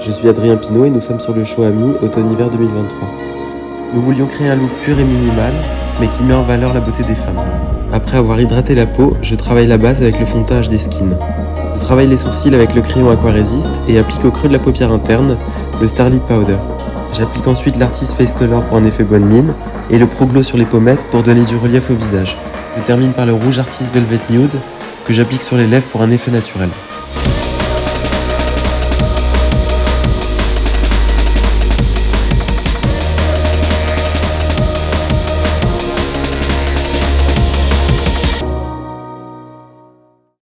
Je suis Adrien Pinault et nous sommes sur le show Ami automne-hiver 2023. Nous voulions créer un look pur et minimal, mais qui met en valeur la beauté des femmes. Après avoir hydraté la peau, je travaille la base avec le fond des skins. Je travaille les sourcils avec le crayon Aquarésiste et applique au creux de la paupière interne le Starlit Powder. J'applique ensuite l'Artist Face Color pour un effet bonne mine et le Pro Glow sur les pommettes pour donner du relief au visage. Je termine par le rouge Artist Velvet Nude que j'applique sur les lèvres pour un effet naturel.